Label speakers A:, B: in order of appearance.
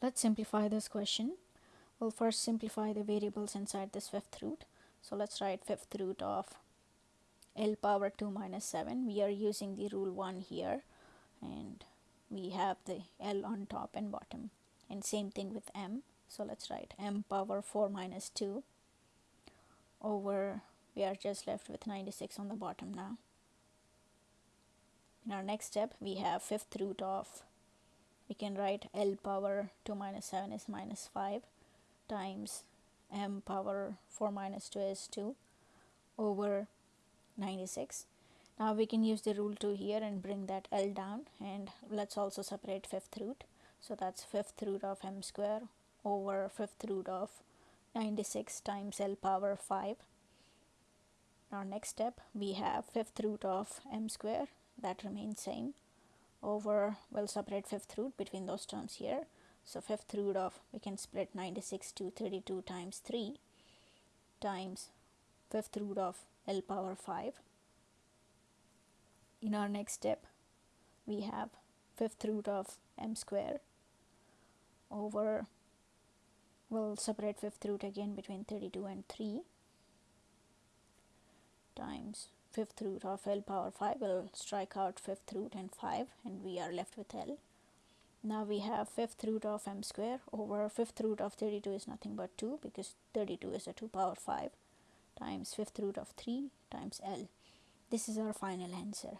A: Let's simplify this question. We'll first simplify the variables inside this fifth root. So let's write fifth root of L power 2 minus 7. We are using the rule 1 here and we have the L on top and bottom and same thing with M. So let's write M power 4 minus 2 over we are just left with 96 on the bottom now. In our next step we have fifth root of we can write L power 2 minus 7 is minus 5 times M power 4 minus 2 is 2 over 96. Now we can use the rule 2 here and bring that L down and let's also separate fifth root. So that's fifth root of M square over fifth root of 96 times L power 5. Our next step we have fifth root of M square that remains same over we'll separate fifth root between those terms here. So fifth root of we can split 96 to 32 times 3 times fifth root of L power 5 in our next step we have fifth root of m square over we'll separate fifth root again between 32 and 3 times fifth root of L power 5 will strike out fifth root and 5 and we are left with L. Now we have fifth root of m square over fifth root of 32 is nothing but 2 because 32 is a 2 power 5 times fifth root of 3 times L. This is our final answer.